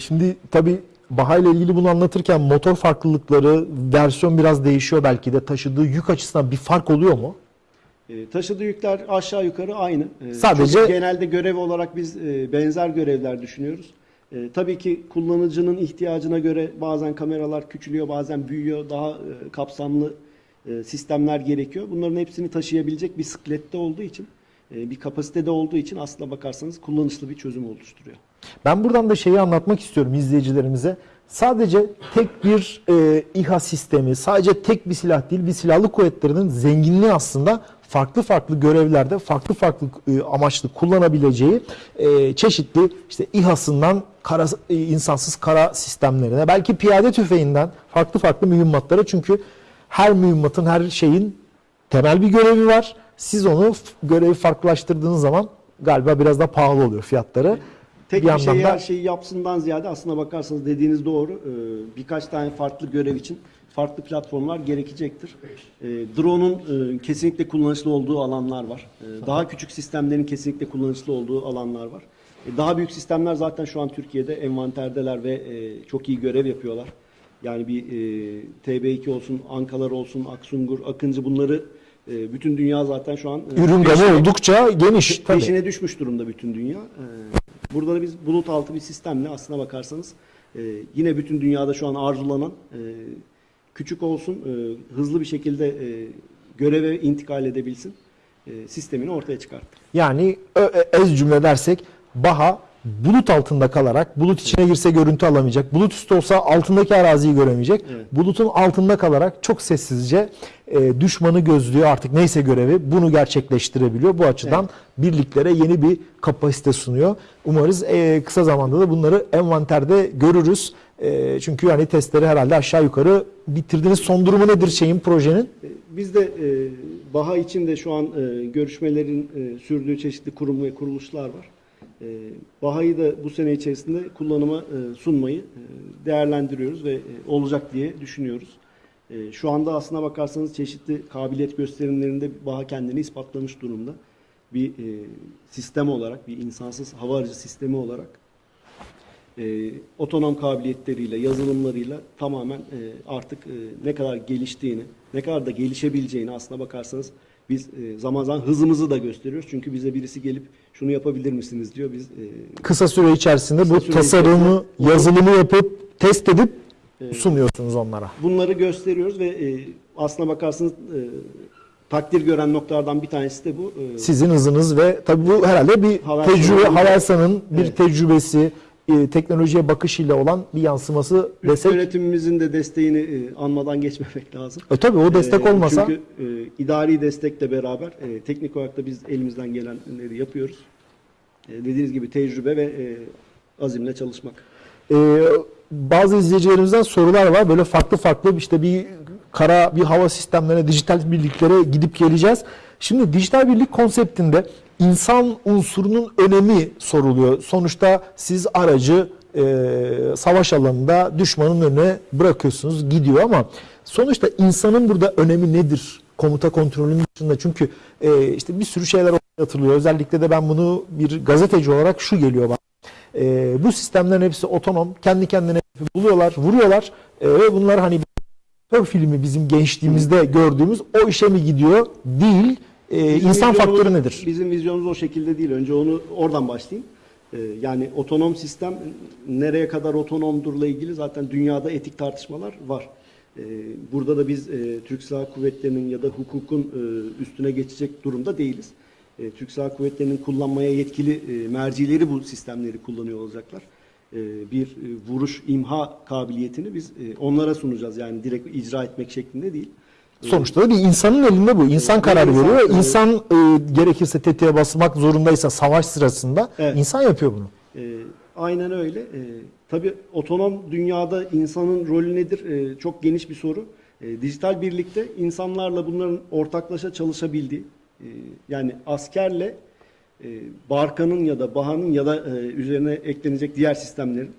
Şimdi tabii Baha ile ilgili bunu anlatırken motor farklılıkları, versiyon biraz değişiyor belki de. Taşıdığı yük açısından bir fark oluyor mu? Ee, taşıdığı yükler aşağı yukarı aynı. Ee, Sadece- çünkü genelde görev olarak biz e, benzer görevler düşünüyoruz. Tabii ki kullanıcının ihtiyacına göre bazen kameralar küçülüyor, bazen büyüyor. Daha e, kapsamlı e, sistemler gerekiyor. Bunların hepsini taşıyabilecek bir sıklette olduğu için, e, bir kapasitede olduğu için aslına bakarsanız kullanışlı bir çözüm oluşturuyor. Ben buradan da şeyi anlatmak istiyorum izleyicilerimize. Sadece tek bir e, İHA sistemi, sadece tek bir silah değil, bir silahlı kuvvetlerinin zenginliği aslında farklı farklı görevlerde, farklı farklı e, amaçlı kullanabileceği e, çeşitli işte İHA'sından kara, e, insansız kara sistemlerine, belki piyade tüfeğinden farklı farklı mühimmatlara çünkü her mühimmatın, her şeyin temel bir görevi var. Siz onu görevi farklılaştırdığınız zaman galiba biraz da pahalı oluyor fiyatları. Tek Bir bir, şey da- her şeyi yapsından ziyade aslına bakarsanız dediğiniz doğru. Ee, Birkaç tane farklı görev için farklı platformlar gerekecektir. Ee, Drone'un e, kesinlikle kullanışlı olduğu alanlar var. Ee, Daha küçük sistemlerin kesinlikle kullanışlı olduğu alanlar var. Ee, Daha büyük sistemler zaten şu an Türkiye'de envanterdeler ve e, çok iyi görev yapıyorlar. Yani bir e, TB2 olsun, Ankalar olsun, Aksungur, Akıncı bunları e, bütün dünya zaten şu an e, Ürün gamı oldukça geniş. Tabii. Peşine düşmüş durumda bütün dünya. Ee, Burada da biz bulut altı bir sistemle aslına bakarsanız e, yine bütün dünyada şu an arzulanan e, küçük olsun e, hızlı bir şekilde e, göreve intikal edebilsin e, sistemini ortaya çıkarttık. Yani ö- ez cümle dersek Baha bulut altında kalarak bulut içine girse görüntü alamayacak. Bulut üstü olsa altındaki araziyi göremeyecek. Evet. Bulutun altında kalarak çok sessizce e, düşmanı gözlüyor artık neyse görevi bunu gerçekleştirebiliyor. Bu açıdan birliklere yeni bir kapasite sunuyor. Umarız e, kısa zamanda da bunları envanterde görürüz. E, çünkü yani testleri herhalde aşağı yukarı bitirdiniz. Son durumu nedir şeyin projenin? E, Biz de e, BAHA için de şu an e, görüşmelerin e, sürdüğü çeşitli kurum ve kuruluşlar var. E, BAHA'yı da bu sene içerisinde kullanıma e, sunmayı e, değerlendiriyoruz ve e, olacak diye düşünüyoruz. E, şu anda aslına bakarsanız çeşitli kabiliyet gösterimlerinde BAHA kendini ispatlamış durumda. Bir e, sistem olarak, bir insansız hava aracı sistemi olarak e, otonom kabiliyetleriyle, yazılımlarıyla tamamen e, artık e, ne kadar geliştiğini, ne kadar da gelişebileceğini aslına bakarsanız biz e, zaman zaman hızımızı da gösteriyoruz. Çünkü bize birisi gelip şunu yapabilir misiniz diyor. Biz e, kısa süre içerisinde Kısa bu süre tasarımı, içerisinde- yazılımı yapıp test edip sunuyorsunuz onlara. bunları gösteriyoruz ve e, aslına bakarsanız e, takdir gören noktalardan bir tanesi de bu. E, Sizin hızınız ve tabii bu herhalde bir Havelsan'ın- tecrübe, Havelsan'ın bir Evet. tecrübesi, e, teknolojiye bakışıyla olan bir yansıması üst desek. yönetimimizin de desteğini e, anmadan geçmemek lazım. E, tabii o destek Ee, olmasa Çünkü e, idari destekle beraber e, teknik olarak da biz elimizden gelenleri yapıyoruz. E, dediğiniz gibi tecrübe ve e, azimle çalışmak. e, bazı izleyicilerimizden sorular var. Böyle farklı farklı işte bir kara, bir hava sistemlerine, dijital birliklere gidip geleceğiz. Şimdi dijital birlik konseptinde insan unsurunun önemi soruluyor. Sonuçta siz aracı e, savaş alanında düşmanın önüne bırakıyorsunuz, gidiyor ama sonuçta insanın burada önemi nedir? Komuta kontrolünün dışında çünkü e, işte bir sürü şeyler atılıyor. Özellikle de ben bunu bir gazeteci olarak şu geliyor bana. E, bu sistemlerin hepsi otonom. Kendi kendine buluyorlar, vuruyorlar E, ve bunlar hani Tör filmi bizim gençliğimizde gördüğümüz o işe mi gidiyor? Değil. E, Bizim insan faktörü nedir? Bizim vizyonumuz o şekilde değil. Önce onu oradan başlayayım. E, yani otonom sistem nereye kadar otonomdurla ilgili zaten dünyada etik tartışmalar var. E, burada da biz e, Türk Silahlı Kuvvetleri'nin ya da hukukun e, üstüne geçecek durumda değiliz. E, Türk Silahlı Kuvvetleri'nin kullanmaya yetkili e, mercileri bu sistemleri kullanıyor olacaklar. E, bir e, vuruş imha kabiliyetini biz e, onlara sunacağız. Yani direkt icra etmek şeklinde değil. Sonuçta da bir insanın elinde bu. İnsan karar insan, veriyor. evet. İnsan e, gerekirse tetiğe basmak zorundaysa savaş sırasında Evet. insan yapıyor bunu. E, aynen öyle. E, tabii otonom dünyada insanın rolü nedir? E, çok geniş bir soru. E, dijital birlikte insanlarla bunların ortaklaşa çalışabildiği, e, yani askerle e, Barkan'ın ya da Baha'nın ya da e, üzerine eklenecek diğer sistemlerin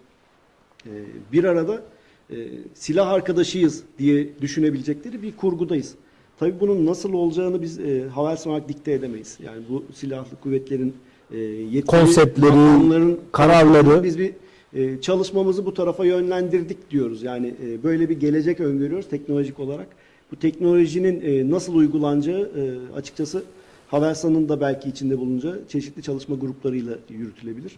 e, bir arada e, silah arkadaşıyız diye düşünebilecekleri bir kurgudayız. Tabii bunun nasıl olacağını biz e, Havelsan olarak dikte edemeyiz. Yani bu silahlı kuvvetlerin e, yetkili Konseptleri, kararları. biz bir e, çalışmamızı bu tarafa yönlendirdik diyoruz. Yani e, böyle bir gelecek öngörüyoruz teknolojik olarak. Bu teknolojinin e, nasıl uygulanacağı e, açıkçası Havelsan'ın da belki içinde bulunacağı çeşitli çalışma gruplarıyla yürütülebilir.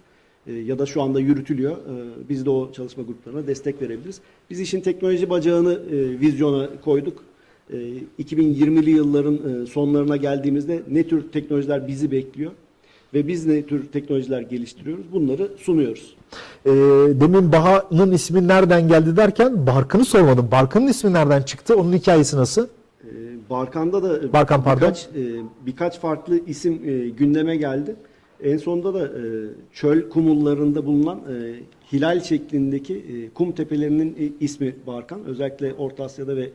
E, ya da şu anda yürütülüyor. E, biz de o çalışma gruplarına destek verebiliriz. Biz işin teknoloji bacağını e, vizyona koyduk. e, 2020'li yılların e, sonlarına geldiğimizde ne tür teknolojiler bizi bekliyor ve biz ne tür teknolojiler geliştiriyoruz bunları sunuyoruz. Ee, demin Baha'nın ismi nereden geldi derken Barkın'ı sormadım. Barkın'ın ismi nereden çıktı? Onun hikayesi nasıl? E, Barkan'da da Barkan, pardon. birkaç, e, birkaç farklı isim e, gündeme geldi. En sonunda da e, çöl kumullarında bulunan e, hilal şeklindeki e, kum tepelerinin e, ismi Barkan. Özellikle Orta Asya'da ve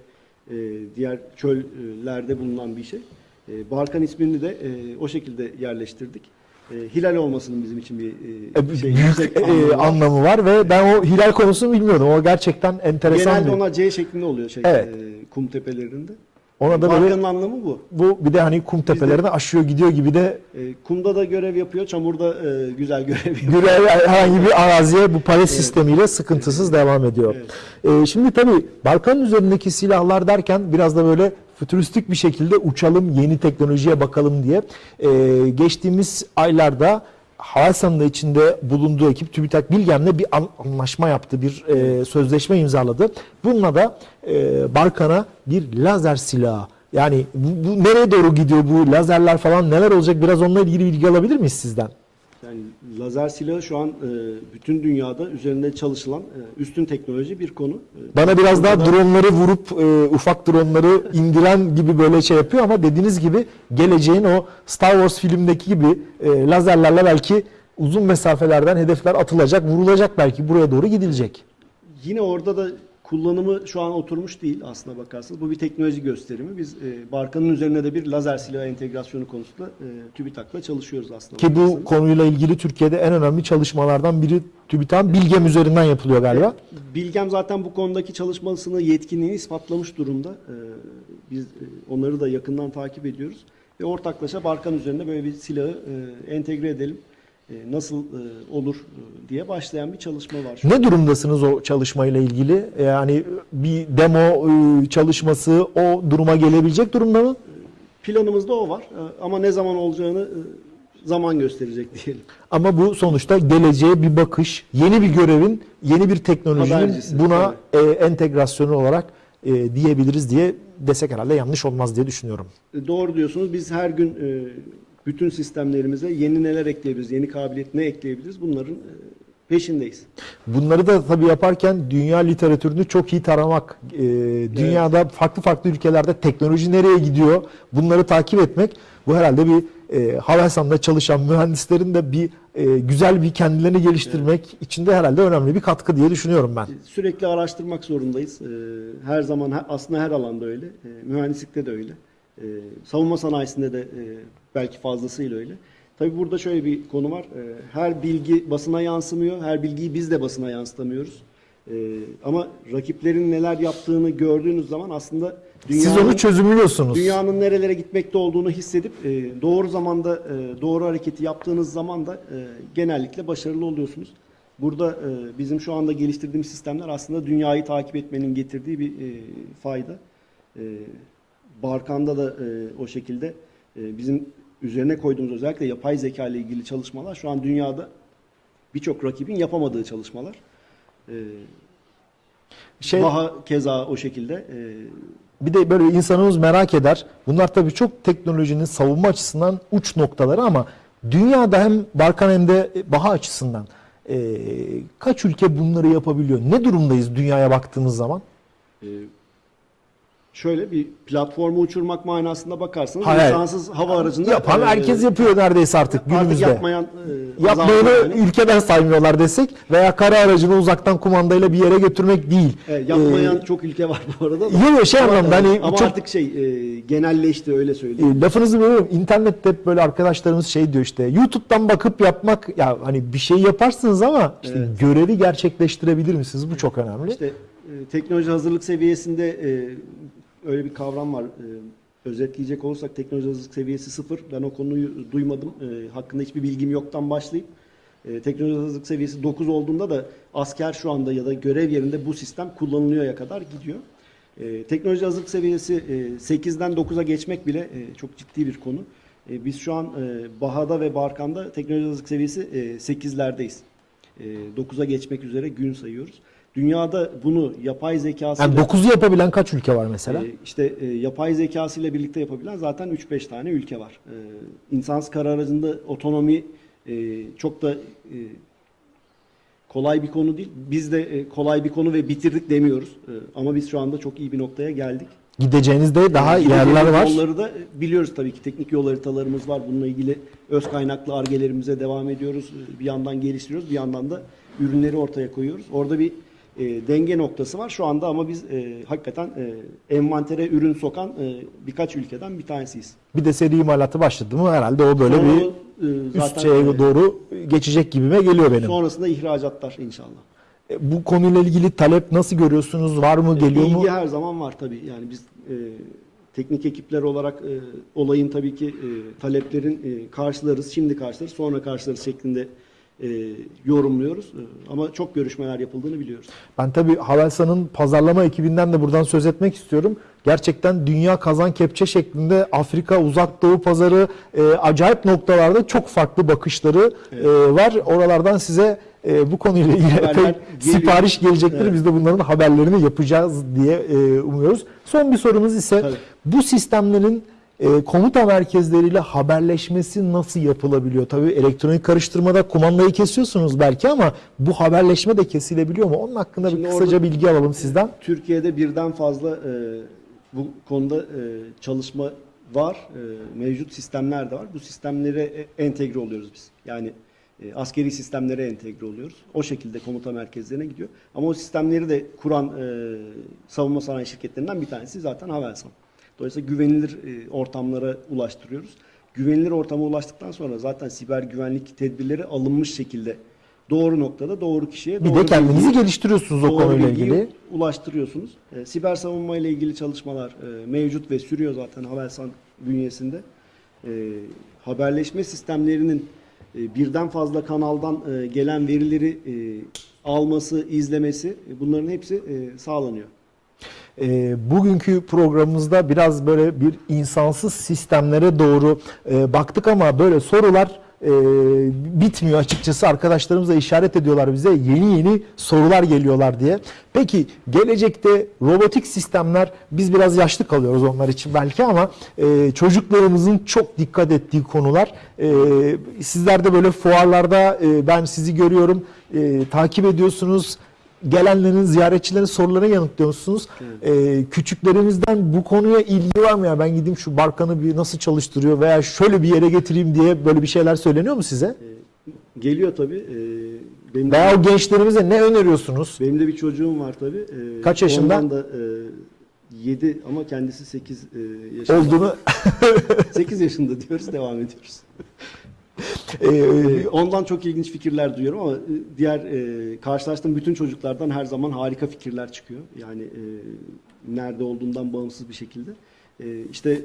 e, diğer çöllerde bulunan bir şey. E, Barkan ismini de e, o şekilde yerleştirdik. E, hilal olmasının bizim için bir Ee, e, şey, büyük yüksek e, anlamı var. anlamı var ve ben o hilal konusunu bilmiyordum. O gerçekten enteresan Genelde bir. ona C şeklinde oluyor şey, Evet. e, kum tepelerinde. Ona da böyle Barkan'ın anlamı bu. bu bir de hani kum tepelerine aşıyor gidiyor gibi de E, kumda da görev yapıyor, çamurda e, güzel görev yapıyor. görev herhangi bir araziye bu palet sistemiyle sıkıntısız devam ediyor. Ee, şimdi tabii Balkan'ın üzerindeki silahlar derken biraz da böyle fütüristik bir şekilde uçalım, yeni teknolojiye bakalım diye ee, geçtiğimiz aylarda Havelsan'ın içinde bulunduğu ekip TÜBİTAK Bilgem'le bir an- anlaşma yaptı, bir e, sözleşme imzaladı. Bununla da e, Balkan'a bir lazer silahı yani bu, bu nereye doğru gidiyor bu lazerler falan neler olacak biraz onunla ilgili bilgi alabilir miyiz sizden? Lazer silahı şu an e, bütün dünyada üzerinde çalışılan e, üstün teknoloji bir konu. E, Bana biraz daha da- dronları vurup e, ufak dronları indiren gibi böyle şey yapıyor ama dediğiniz gibi geleceğin o Star Wars filmdeki gibi e, lazerlerle belki uzun mesafelerden hedefler atılacak, vurulacak belki buraya doğru gidilecek. Yine orada da kullanımı şu an oturmuş değil aslına bakarsanız. Bu bir teknoloji gösterimi. Biz e, Barkan'ın üzerine de bir lazer silahı entegrasyonu konusunda e, TÜBİTAK'la çalışıyoruz aslında. Ki bu bakarsanız. konuyla ilgili Türkiye'de en önemli çalışmalardan biri TÜBİTAK'ın Bilgem üzerinden yapılıyor galiba. Bilgem zaten bu konudaki çalışmasını, yetkinliğini ispatlamış durumda. Ee, Biz e, onları da yakından takip ediyoruz. Ve ortaklaşa Barkan üzerinde böyle bir silahı e, entegre edelim. E, Nasıl e, olur e, diye başlayan bir çalışma var. şu an. Ne durumdasınız o çalışmayla ilgili? Yani bir demo çalışması o duruma gelebilecek durumda mı? Planımızda o var. Ama ne zaman olacağını zaman gösterecek diyelim. Ama bu sonuçta geleceğe bir bakış, yeni bir görevin, yeni bir teknolojinin Habercisi, buna e, entegrasyonu olarak diyebiliriz diye desek herhalde yanlış olmaz diye düşünüyorum. Doğru diyorsunuz. Biz her gün bütün sistemlerimize yeni neler ekleyebiliriz, yeni kabiliyet ne ekleyebiliriz bunların e, peşindeyiz. Bunları da tabii yaparken dünya literatürünü çok iyi taramak, e, dünyada farklı farklı ülkelerde teknoloji nereye gidiyor bunları takip etmek bu herhalde bir e, Havelsan'da çalışan mühendislerin de bir e, güzel bir kendilerini geliştirmek içinde herhalde önemli bir katkı diye düşünüyorum ben. Sürekli araştırmak zorundayız. Ee, Her zaman aslında her alanda öyle. Ee, Mühendislikte de öyle. Ee, Savunma sanayisinde de e, belki fazlasıyla öyle. Tabii burada şöyle bir konu var. Ee, Her bilgi basına yansımıyor. Her bilgiyi biz de basına yansıtamıyoruz. Ee, Ama rakiplerin neler yaptığını gördüğünüz zaman aslında Siz dünyanın, onu çözümlüyorsunuz. dünyanın nerelere gitmekte olduğunu hissedip e, doğru zamanda e, doğru hareketi yaptığınız zaman da e, genellikle başarılı oluyorsunuz. Burada bizim şu anda geliştirdiğimiz sistemler aslında dünyayı takip etmenin getirdiği bir fayda. Barkan'da da o şekilde bizim üzerine koyduğumuz özellikle yapay zeka ile ilgili çalışmalar şu an dünyada birçok rakibin yapamadığı çalışmalar. E, Şey, Baha keza o şekilde. E, Bir de böyle insanımız merak eder. Bunlar tabii çok teknolojinin savunma açısından uç noktaları ama dünyada hem Balkan hem de Baha açısından e, kaç ülke bunları yapabiliyor? Ne durumdayız dünyaya baktığımız zaman? Ee, şöyle bir platformu uçurmak manasında bakarsanız Hayır. insansız hava aracında Yapan e, herkes yapıyor neredeyse artık artık günümüzde. yapmayan e, Yapmayanı yani. ülkeden saymıyorlar desek veya kara aracını uzaktan kumandayla bir yere götürmek değil. E, yapmayan Ee, çok ülke var bu arada. da. Yok yok şey Ama, anlamda hani ama çok artık şey e, genelleşti öyle söyleyeyim. E, lafınızı bölüyorum. İnternette hep böyle arkadaşlarımız şey diyor işte YouTube'dan bakıp yapmak ya hani bir şey yaparsınız ama işte Evet. görevi gerçekleştirebilir misiniz? Bu çok önemli. İşte e, teknoloji hazırlık seviyesinde e, öyle bir kavram var. E, özetleyecek olursak teknoloji hazırlık seviyesi sıfır. Ben o konuyu duymadım. E, hakkında hiçbir bilgim yoktan başlayıp e, teknoloji hazırlık seviyesi 9 olduğunda da asker şu anda ya da görev yerinde bu sistem kullanılıyorya kadar gidiyor. E, teknoloji hazırlık seviyesi e, 8'den 9'a geçmek bile e, çok ciddi bir konu. E, biz şu an e, Baha'da ve Barkan'da teknoloji hazırlık seviyesi e, 8'lerdeyiz. E, 9'a geçmek üzere gün sayıyoruz. Dünyada bunu yapay zekası Yani 9'u yapabilen kaç ülke var mesela? işte e, yapay zekası ile birlikte yapabilen zaten 3-5 tane ülke var. E, insansız kara aracında otonomi e, çok da e, kolay bir konu değil. Biz de e, kolay bir konu ve bitirdik demiyoruz. E, ama biz şu anda çok iyi bir noktaya geldik. Gideceğiniz de daha Gideceğimiz yerler var. Yolları da e, biliyoruz tabii ki teknik yol haritalarımız var. Bununla ilgili öz kaynaklı argelerimize devam ediyoruz. E, Bir yandan geliştiriyoruz, bir yandan da ürünleri ortaya koyuyoruz. Orada bir e, denge noktası var şu anda ama biz e, hakikaten e, envantere ürün sokan e, birkaç ülkeden bir tanesiyiz. Bir de seri imalatı başladı mı herhalde o böyle Sonra, bir e, üst şeye e, doğru geçecek gibime geliyor benim. Sonrasında ihracatlar inşallah. E, Bu konuyla ilgili talep nasıl görüyorsunuz? Var mı? Geliyor İlgi mu? her zaman var tabii. Yani biz e, teknik ekipler olarak e, olayın tabii ki e, taleplerin e, karşılarız, şimdi karşılarız, sonra karşılarız şeklinde e, yorumluyoruz. E, ama çok görüşmeler yapıldığını biliyoruz. Ben tabii Havelsan'ın pazarlama ekibinden de buradan söz etmek istiyorum. Gerçekten dünya kazan kepçe şeklinde Afrika, Uzak Doğu pazarı e, acayip noktalarda çok farklı bakışları e, var. Oralardan size e, bu konuyla ilgili epey sipariş gelecektir. Evet. Biz de bunların haberlerini yapacağız diye e, umuyoruz. Son bir sorumuz ise Tabii. bu sistemlerin e, komuta merkezleriyle haberleşmesi nasıl yapılabiliyor? Tabii elektronik karıştırmada kumandayı kesiyorsunuz belki ama bu haberleşme de kesilebiliyor mu? Onun hakkında Şimdi bir kısaca bilgi alalım sizden. Türkiye'de birden fazla e, bu konuda e, çalışma var. E, mevcut sistemler de var. Bu sistemlere e, entegre oluyoruz biz. Yani e, askeri sistemlere entegre oluyoruz. O şekilde komuta merkezlerine gidiyor. Ama o sistemleri de kuran e, savunma sanayi şirketlerinden bir tanesi zaten Havelsan. Dolayısıyla güvenilir e, ortamlara ulaştırıyoruz. Güvenilir ortama ulaştıktan sonra zaten siber güvenlik tedbirleri alınmış şekilde doğru noktada doğru kişiye Bir doğru de kendinizi bilgiyi- geliştiriyorsunuz o konuyla ilgili. ulaştırıyorsunuz. E, siber savunma ile ilgili çalışmalar e, mevcut ve sürüyor zaten Havelsan bünyesinde. E, haberleşme sistemlerinin e, birden fazla kanaldan e, gelen verileri e, alması, izlemesi e, bunların hepsi e, sağlanıyor. E, bugünkü programımızda biraz böyle bir insansız sistemlere doğru e, baktık ama böyle sorular e, bitmiyor açıkçası. Arkadaşlarımız da işaret ediyorlar bize yeni yeni sorular geliyorlar diye. Peki gelecekte robotik sistemler biz biraz yaşlı kalıyoruz onlar için belki ama e, çocuklarımızın çok dikkat ettiği konular. E, sizler de böyle fuarlarda e, ben sizi görüyorum e, takip ediyorsunuz gelenlerin, ziyaretçilerin sorularına yanıtlıyorsunuz. Ee, küçüklerimizden bu konuya ilgi var mı ya? Ben gideyim şu barkanı bir nasıl çalıştırıyor veya şöyle bir yere getireyim diye böyle bir şeyler söyleniyor mu size? Geliyor tabii. E, benim, Veya de, o gençlerimize ne öneriyorsunuz? benim de bir çocuğum var tabii. E, Kaç yaşında? Ondan da e, 7 ama kendisi 8 e, yaşında. Olduğunu 8 yaşında diyoruz, devam ediyoruz. Ee, Ondan çok ilginç fikirler duyuyorum ama e, diğer e, karşılaştığım bütün çocuklardan her zaman harika fikirler çıkıyor. Yani e, nerede olduğundan bağımsız bir şekilde. E, işte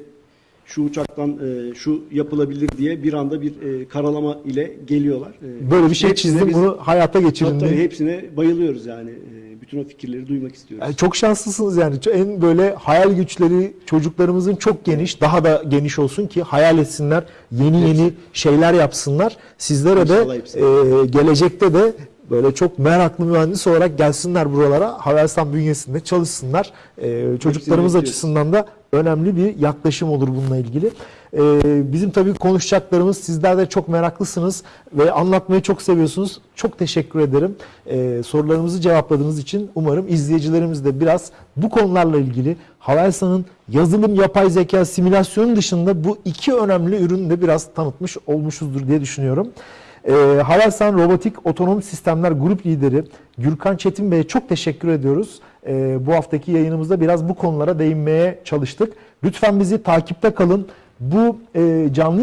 şu uçaktan e, şu yapılabilir diye bir anda bir e, karalama ile geliyorlar. E, böyle bir şey çizdim biz- bunu hayata geçirin Tabii, diye. hepsine bayılıyoruz yani. E, bütün o fikirleri duymak istiyoruz. Yani çok şanslısınız yani. En böyle hayal güçleri çocuklarımızın çok geniş, daha da geniş olsun ki hayal etsinler, yeni yeni şeyler yapsınlar. Sizlere de İnşallah hepsi. e, gelecekte de böyle çok meraklı mühendis olarak gelsinler buralara. Havelsan bünyesinde çalışsınlar. E, çocuklarımız bekliyoruz. açısından da önemli bir yaklaşım olur bununla ilgili. E, bizim tabii konuşacaklarımız sizler de çok meraklısınız ve anlatmayı çok seviyorsunuz. Çok teşekkür ederim. E, sorularımızı cevapladığınız için umarım izleyicilerimiz de biraz bu konularla ilgili Havelsan'ın yazılım, yapay zeka, simülasyonun dışında bu iki önemli ürünü de biraz tanıtmış olmuşuzdur diye düşünüyorum. E, Havelsan Robotik Otonom Sistemler Grup Lideri Gürkan Çetin Bey'e çok teşekkür ediyoruz. E, bu haftaki yayınımızda biraz bu konulara değinmeye çalıştık. Lütfen bizi takipte kalın. Bu e, canlı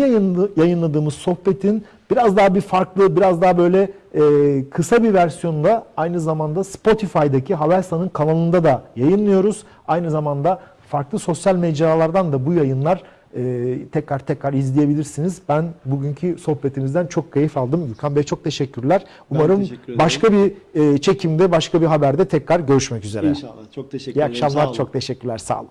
yayınladığımız sohbetin biraz daha bir farklı, biraz daha böyle e, kısa bir versiyonda aynı zamanda Spotify'daki Havelsan'ın kanalında da yayınlıyoruz. Aynı zamanda farklı sosyal mecralardan da bu yayınlar e, tekrar tekrar izleyebilirsiniz. Ben bugünkü sohbetimizden çok keyif aldım. Gürkan Bey çok teşekkürler. Umarım teşekkür başka bir e, çekimde, başka bir haberde tekrar görüşmek üzere. İnşallah. Çok teşekkür İyi ederim. Sağ akşamlar, çok teşekkürler. Sağ olun.